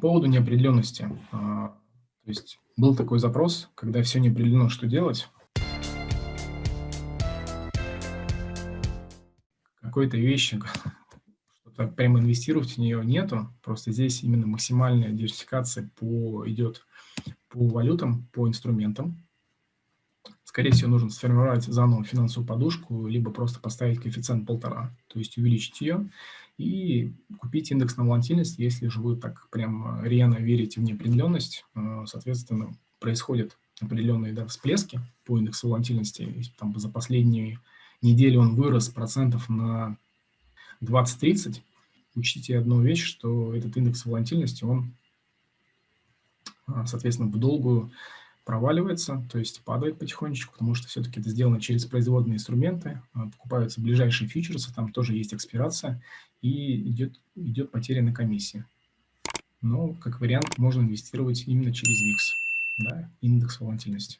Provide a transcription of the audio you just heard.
поводу неопределенности. А, то есть был такой запрос, когда все не определено, что делать. Какой-то вещи, что-то прямо инвестировать в нее нету. Просто здесь именно максимальная диверсификация по, идет по валютам, по инструментам. Скорее всего, нужно сформировать заново финансовую подушку, либо просто поставить коэффициент полтора, то есть увеличить ее и купить индекс на волатильность, если же вы так прям рьяно верите в неопределенность, э, соответственно, происходят определенные да, всплески по индексу волатильности. Там за последние недели он вырос процентов на 20-30. Учтите одну вещь, что этот индекс волатильности, он, э, соответственно, в долгую проваливается, то есть падает потихонечку, потому что все-таки это сделано через производные инструменты, а, покупаются ближайшие фьючерсы, там тоже есть экспирация, и идет, идет потеря на комиссии. Но, как вариант, можно инвестировать именно через VIX, да, индекс волатильности.